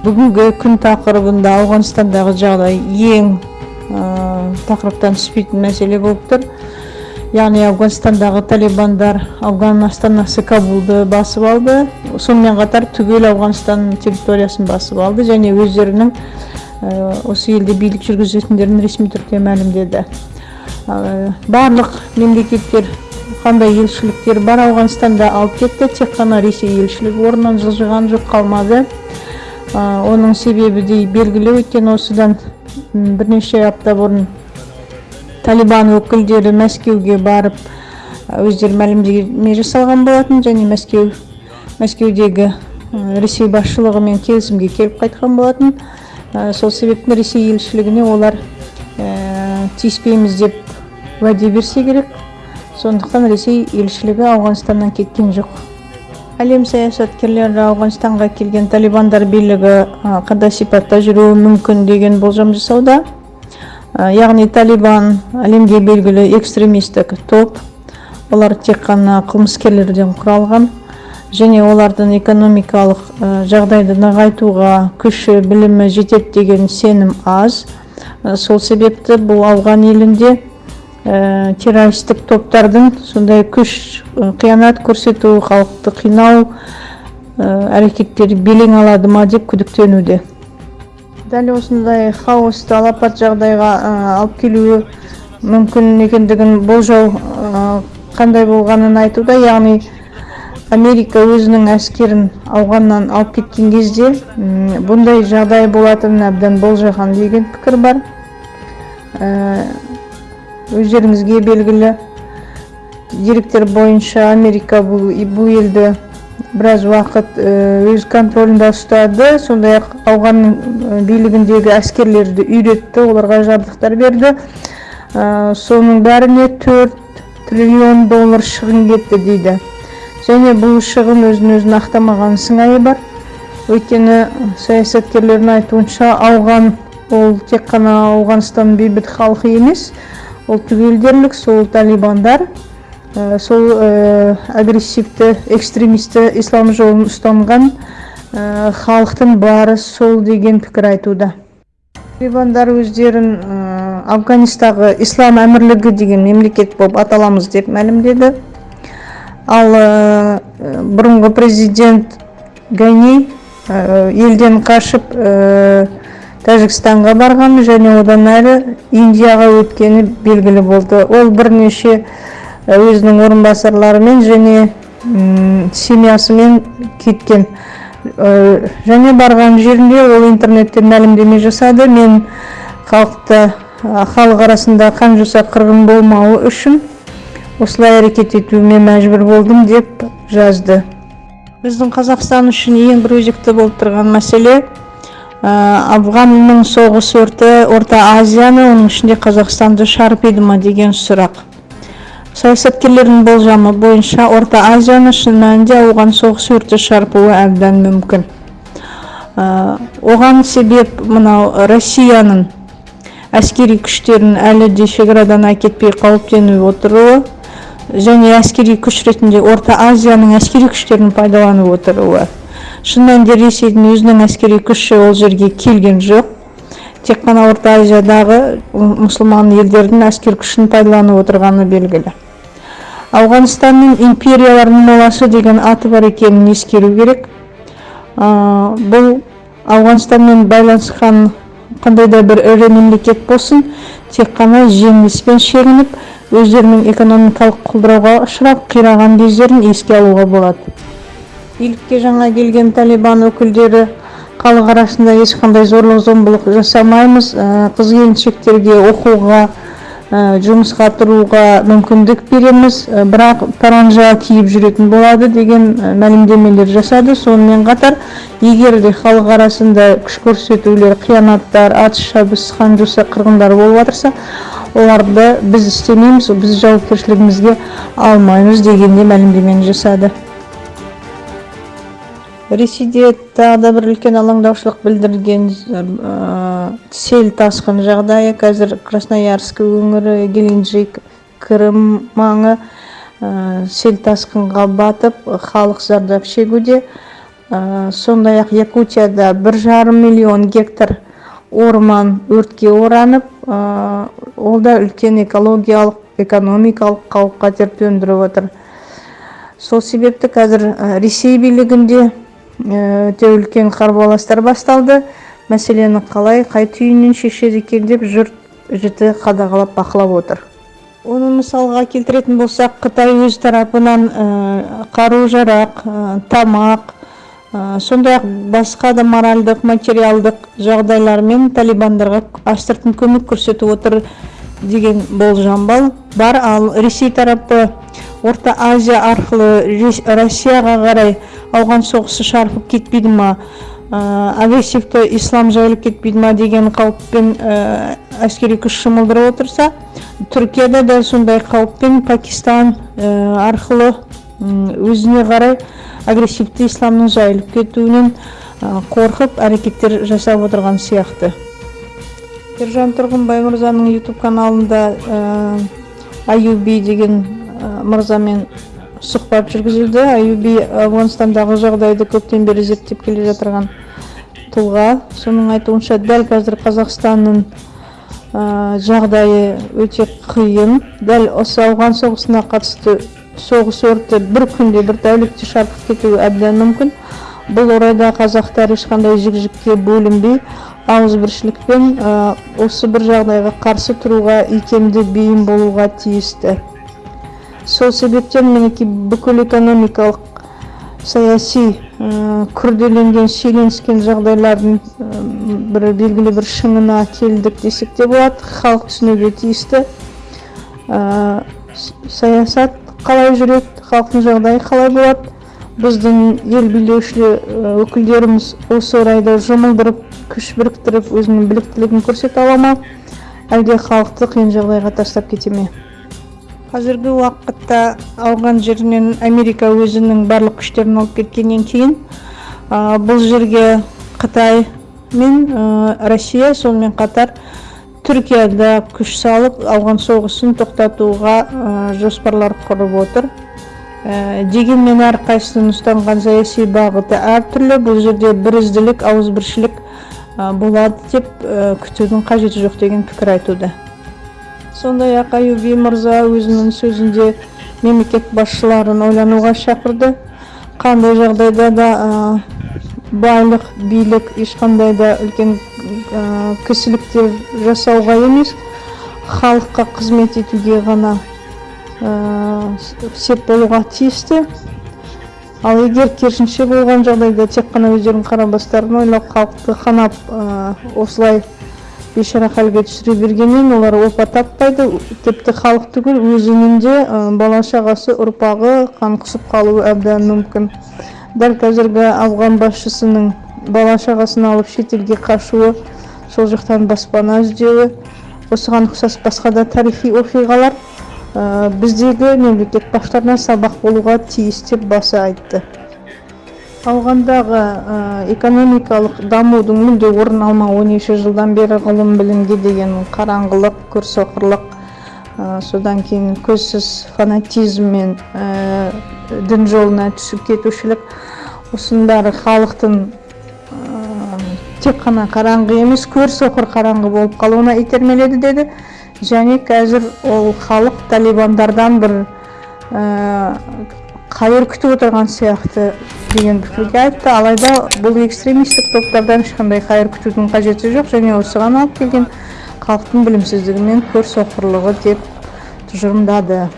бүгінгі күн тақырыбында ауғанстандагы жагдай эң тақырыптан түспейтін мәселе болып тұр. Яғни ауғанстандағы талибандар ауған астанасы кабулды басып алды. Сонымен қатар түгел ауғанстан территориясын басып алды және өздерінің осы елде билік жүргізетіндерін ресми түрде мәлімдеді. Барлық мемлекеттер қандай елшіліктер бар ауғанстанда алып кетті тек қана ресей елшілігі орнынан жылжыған жоқ қалмады. Оның себебі де белгілі өйткені осыдан бірнеше апта бұрын талибан өкілдері мәскеуге барып өздері мәлімдеме жасалған болатын және мәскеу мәскеудегі ресей басшылығымен келісімге келіп қайтқан болатын. Сол себептен ресей елшілігіне олар тиіспейміз деп уәде берсе керек. Сондықтан ресей елшілігі ауғанстаннан кеткен жоқ. Әлем саясаткерлері ауғанстанға келген талибандар билігі қандай сипатта жүруі мүмкін деген болжам жасауда. Яғни талибан әлемге белгілі экстремистік топ. Олар тек қана қылмыскерлерден құралған. Және олардың экономикалық жағдайды нығайтуға күші білімі жетеді деген сенім аз. Сол себепті бұл ауған елінде террористік топтардың сондай күш қиянат көрсету халықты қинау әрекеттері белең алады ма деп күдіктенуде. Дәл осындай хаосты алапат жағдайға алып келуі мүмкін екендігін болжау қандай болғанын айтуда яғни америка өзінің әскерін ауғаннан алып кеткен кезде бұндай жағдай болатынын әбден болжаған деген пікір бар. Өздеріңізге белгілі деректер бойынша америка бұл, бұл елді біраз уақыт өз контролінде ұстады. Сондай ақ ауғанның билігіндегі әскерлерді үйретті оларға жабдықтар берді. Соның бәріне 4 триллион доллар шығын кетті дейді. Және бұл шығын өзін өзін ақтамаған сыңайы бар. Өйткені саясаткерлердің айтуынша ауған ол тек қана ауғанстан бейбіт халқы емес ол түгел сол талибандар сол агрессивті экстремисті ислам жолын ұстанған халықтың бары сол деген пікір айтуда. Талибандар өздерін афганистағы ислам әмірлігі деген мемлекет болып аталамыз деп мәлімдеді. Ал бұрынғы президент гайни елден қашып тәжікстанға барған және одан әрі индияға өткені белгілі болды. Ол бірнеше өзінің орынбасарларымен және семьясымен кеткен. Және барған жерінде ол интернетте мәлімдеме жасады. Мен халықты халық арасында қан жоса қырғын болмауы үшін осылай әрекет етуіме мәжбүр болдым деп жазды. Біздің қазақстан үшін ең бір өзекті болып тұрған мәселе афганның соғыс өрті орта азияны оның ішінде қазақстанды шарпиды ма деген сұрақ. Саясаткерлердің болжамы бойынша орта азияны шын мәнінде ауған соғыс өрті шарпуы әбден мүмкін. Оған себеп мынау россияның әскери күштерін әлі де шекарадан әкетпей қауіптеніп отыруы және әскери күш ретінде орта азияның әскери күштерін пайдаланып отыруы. Шын мәнінде ресейдің өзінің әскери күші ол жерге келген жоқ. Тек қана орта азиядағы мұсылман елдердің әскер күшін пайдаланып отырғаны белгілі. Ауғанстанның империялардың моласы деген аты бар екенін ескеру керек. Бұл ауғанстанмен байланысқан қандай да бір ірі мемлекет болсын тек қана жеңіліспен шегініп өздерінің экономикалық құлдырауға ұшырап қираған кездерін еске алуға болады. Билікке жаңа келген талибан өкілдері халық арасында ешқандай зорлық зомбылық жасамаймыз. Қыз келіншектерге оқуға жұмысқа тұруға мүмкіндік береміз. Бірақ паранжа киіп жүретін болады деген мәлімдемелер жасады. Сонымен қатар егер де халық арасында күш көрсетулер қиянаттар атыс шабыс қан жоса қырғындар болып жатырса оларды біз істемейміз біз жауапкершілігімізге алмаймыз деген де мәлімдемені жасады. Ресейде тағы да бір үлкен алаңдаушылық білдірген сел тасқын жағдайы. Қазір красноярск өңірі геленджик крым маңы сел тасқынға батып халық зардап шегуде. Сондай ақ якутияда бір жарым миллион гектар орман өртке оранып ол да үлкен экологиялық экономикалық қауіп қатер төндіріп отыр. Сол себепті қазір ресей билігінде өте үлкен қарбаластар басталды. Мәселені қалай қай түйінін шешеді екен деп жұрт жіті қадағалап бақылап отыр. Оны мысалға келтіретін болсақ қытай өз тарапынан қару жарақ тамақ сондай ақ басқа да моральдық материалдық жағдайлармен талибандарға астыртын көмек көрсетіп отыр. Деген болжам бар. Ал ресей тарапы орта азия арқылы россияға қарай ауған соғысы шарпып кетпейді ма? Агрессивті ислам жайылып кетпейді ма деген қауіппен әскери күш жұмылдырып отырса түркияда да сондай қауіппен пакистан арқылы өзіне қарай агрессивті исламның жайылып кетуінен қорқып әрекеттер жасап отырған сияқты. Ержан тұрғынбай мырзаның ютуб каналында аюби деген мырзамен сұхбат жүргізілді. аюби ауғанстандағы жағдайды көптен бері зерттеп келе жатырған тұлға. Соның айтуынша дәл қазір қазақстанның жағдайы өте қиын. Дәл осы ауған соғысына қатысты соғыс өрті бір күнде бір тәулікте шарпып кетуі әбден мүмкін. Бұл орайда қазақтар ешқандай жік жікке бөлінбей ауызбіршілікпен осы бір жағдайға қарсы тұруға икемді бейім болуға тиісті. Сол себептен мінекей бүкіл экономикалық саяси күрделенген шиеленіскен жағдайлардың бір белгілі бір шыңына келдік десек те болады халық түсінуге тиісті. Саясат қалай жүреді халықтың жағдайы қалай болады біздің ел билеуші өкілдеріміз осы орайда жұмылдырып күш біріктіріп өзінің біліктілігін көрсете ала ма? Әлде халықты қиын жағдайға тастап кете ме? Қазіргі уақытта ауған жерінен америка өзінің барлық күштерін алып кеткеннен кейін бұл жерге қытай мен россия сонымен қатар түркияда күш салып ауған соғысын тоқтатуға жоспарлар құрып отыр. Дегенмен әрқайсысының ұстанған саяси бағыты әртүрлі. Бұл жерде бірізділік ауызбіршілік болады деп күтудің қажеті жоқ деген пікір айтуда. Сондай ақ аюби мырза өзінің сөзінде мемлекет басшыларын ойлануға шақырды. Қандай жағдайда да байлық билік ешқандай да үлкен кісіліктер жасауға емес халыққа қызмет етуге ғана сеп болуға тиісті. Ал егер керісінше болған жағдайда тек қана өздерінің қара бастарын ойлап халықты қанап осылай бейшара халге түсіре бергеннен олар опа таппайды. Тіпті халық түгіл өзінің де бала шағасы ұрпағы қан құсып қалуы әбден мүмкін. Дәл қазіргі ауған басшысының бала шағасын алып шетелге қашуы сол жақтан баспана іздеуі осыған ұқсас басқа да тарихи оқиғалар. Біздегі мемлекет басшыларына сабақ болуға тиіс деп баса айтты. Ауғандағы экономикалық дамудың мүлде орын алмауы неше жылдан бері ғылым білімге деген қараңғылық көрсоқырлық содан кейін көзсіз фанатизм мен дін жолына түсіп кетушілік осының бәрі халықтың тек қана қараңғы емес көрсоқыр қараңғы болып қалуына итермеледі деді. Және қазір ол халық талибандардан бір қайыр күтіп отырған сияқты деген пікірге айтты. Алайда бұл экстремистік топтардан ешқандай қайыр күтудің қажеті жоқ және осыған алып келген халықтың білімсіздігі мен көрсоқырлығы деп тұжырымдады.